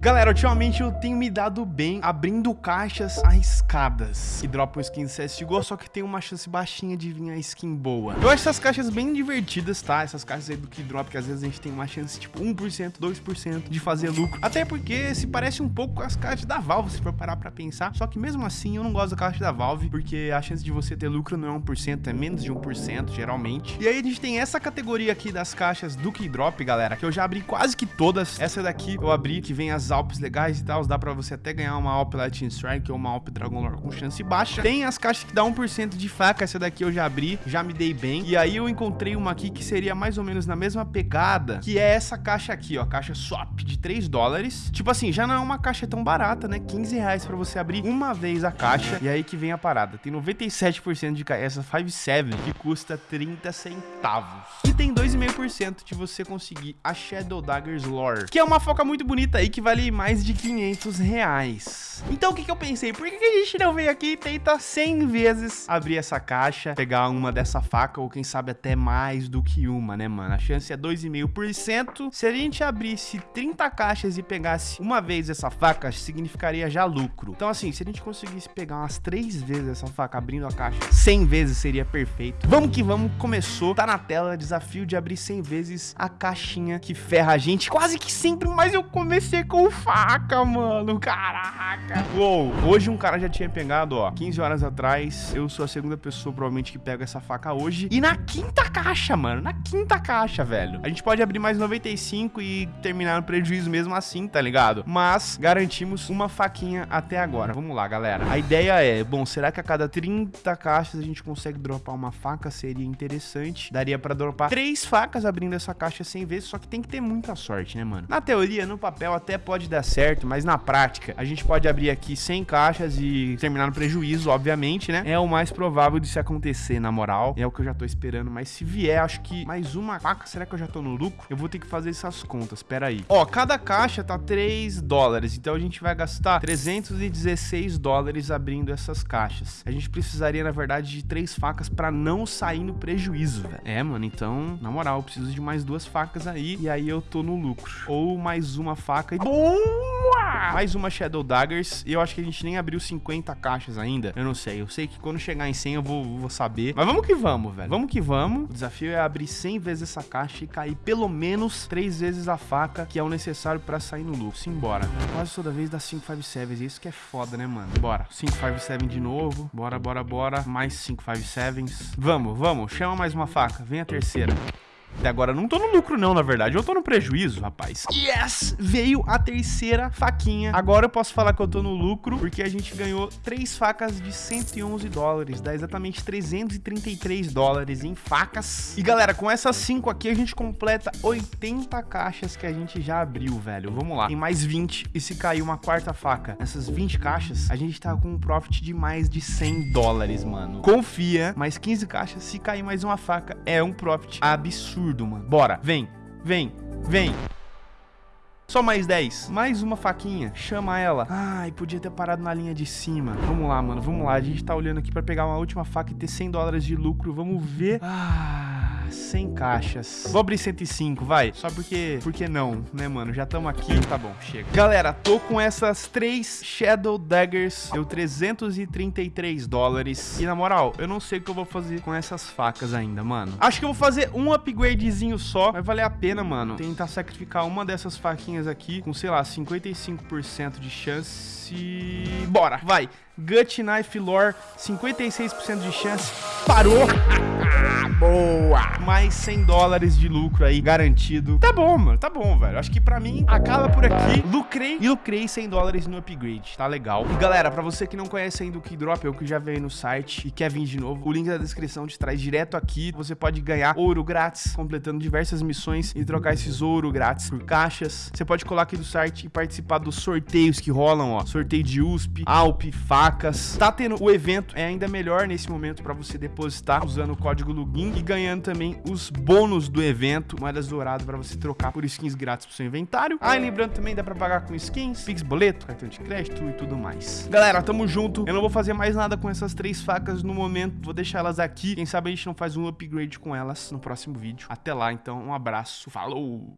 Galera, ultimamente eu tenho me dado bem abrindo caixas arriscadas que dropam skins CSGO, só que tem uma chance baixinha de vir a skin boa. Eu acho essas caixas bem divertidas, tá? Essas caixas aí do Keydrop, que às vezes a gente tem uma chance tipo 1%, 2% de fazer lucro. Até porque se parece um pouco com as caixas da Valve, se for parar pra pensar. Só que mesmo assim eu não gosto da caixa da Valve, porque a chance de você ter lucro não é 1%, é menos de 1% geralmente. E aí a gente tem essa categoria aqui das caixas do Keydrop, galera, que eu já abri quase que todas. Essa daqui eu abri, que vem as Alpes legais e tal, dá pra você até ganhar uma Alp Lightning Strike ou uma Alp Dragon Lore com chance baixa. Tem as caixas que dá 1% de faca, essa daqui eu já abri, já me dei bem. E aí eu encontrei uma aqui que seria mais ou menos na mesma pegada, que é essa caixa aqui, ó, caixa swap de 3 dólares. Tipo assim, já não é uma caixa tão barata, né? 15 reais pra você abrir uma vez a caixa. E aí que vem a parada. Tem 97% de essa 57 que custa 30 centavos. E tem 2,5% de você conseguir a Shadow Daggers Lore, que é uma foca muito bonita aí que mais de 500 reais. Então o que, que eu pensei? Por que, que a gente não vem aqui e tenta 100 vezes abrir essa caixa, pegar uma dessa faca ou quem sabe até mais do que uma, né, mano? A chance é 2,5%. Se a gente abrisse 30 caixas e pegasse uma vez essa faca, significaria já lucro. Então assim, se a gente conseguisse pegar umas 3 vezes essa faca abrindo a caixa 100 vezes seria perfeito. Vamos que vamos, começou. Tá na tela, desafio de abrir 100 vezes a caixinha que ferra a gente. Quase que sempre, mas eu comecei com faca, mano. Caraca. Uou, hoje um cara já tinha pegado, ó, 15 horas atrás. Eu sou a segunda pessoa, provavelmente, que pega essa faca hoje. E na quinta caixa, mano. Na quinta caixa, velho. A gente pode abrir mais 95 e terminar no prejuízo mesmo assim, tá ligado? Mas garantimos uma faquinha até agora. Vamos lá, galera. A ideia é, bom, será que a cada 30 caixas a gente consegue dropar uma faca? Seria interessante. Daria pra dropar três facas abrindo essa caixa 100 vezes, só que tem que ter muita sorte, né, mano? Na teoria, no papel até pode dar certo, mas na prática, a gente pode abrir aqui 100 caixas e terminar no prejuízo, obviamente, né? É o mais provável de se acontecer, na moral. É o que eu já tô esperando, mas se vier, acho que mais uma faca, será que eu já tô no lucro? Eu vou ter que fazer essas contas, pera aí. Ó, cada caixa tá 3 dólares, então a gente vai gastar 316 dólares abrindo essas caixas. A gente precisaria, na verdade, de três facas pra não sair no prejuízo, velho. É, mano, então, na moral, eu preciso de mais duas facas aí, e aí eu tô no lucro. Ou mais uma faca e... Boa! Mais uma Shadow Daggers, e eu acho que a gente nem abriu 50 caixas ainda. Eu não sei, eu sei que quando chegar em 100 eu vou, vou saber. Mas vamos que vamos, velho. Vamos que vamos. O desafio é abrir 100 vezes essa caixa e cair pelo menos 3 vezes a faca, que é o necessário pra sair no lucro. Simbora. Quase toda vez dá 557, isso que é foda, né, mano? Bora. 557 de novo. Bora, bora, bora. Mais 557s. Vamos, vamos. Chama mais uma faca. Vem a terceira. Até agora não tô no lucro não, na verdade. Eu tô no prejuízo, rapaz. Yes! Veio a terceira faquinha. Agora eu posso falar que eu tô no lucro, porque a gente ganhou três facas de 111 dólares. Dá exatamente 333 dólares em facas. E galera, com essas cinco aqui, a gente completa 80 caixas que a gente já abriu, velho. Vamos lá. Tem mais 20. E se cair uma quarta faca nessas 20 caixas, a gente tá com um profit de mais de 100 dólares, mano. Confia. Mais 15 caixas. Se cair mais uma faca, é um profit absurdo absurdo, mano. Bora, vem, vem, vem. Só mais 10. Mais uma faquinha. Chama ela. Ai, podia ter parado na linha de cima. Vamos lá, mano. Vamos lá. A gente tá olhando aqui pra pegar uma última faca e ter 100 dólares de lucro. Vamos ver. Ah... 100 caixas. Vou abrir 105, vai. Só porque, porque não, né, mano? Já estamos aqui. Tá bom, chega. Galera, tô com essas três Shadow Daggers. Deu 333 dólares. E na moral, eu não sei o que eu vou fazer com essas facas ainda, mano. Acho que eu vou fazer um upgradezinho só. Vai valer a pena, mano. Tentar sacrificar uma dessas faquinhas aqui com, sei lá, 55% de chance. Bora, vai. Gut Knife Lore, 56% de chance. Parou. Boa! Mais 100 dólares de lucro aí, garantido. Tá bom, mano, tá bom, velho. Acho que pra mim, acaba por aqui. Lucrei e lucrei 100 dólares no upgrade, tá legal. E galera, pra você que não conhece ainda o Keydrop, eu que já veio no site e quer vir de novo, o link da descrição te traz direto aqui. Você pode ganhar ouro grátis, completando diversas missões e trocar esses ouro grátis por caixas. Você pode colar aqui do site e participar dos sorteios que rolam, ó. Sorteio de USP, Alp, facas. Tá tendo o evento, é ainda melhor nesse momento pra você depositar usando o código login e ganhando também os bônus do evento, moedas douradas para você trocar por skins grátis pro seu inventário. Ah, e lembrando também, dá para pagar com skins, Pix boleto, cartão de crédito e tudo mais. Galera, tamo junto. Eu não vou fazer mais nada com essas três facas no momento, vou deixar elas aqui. Quem sabe a gente não faz um upgrade com elas no próximo vídeo. Até lá, então, um abraço, falou!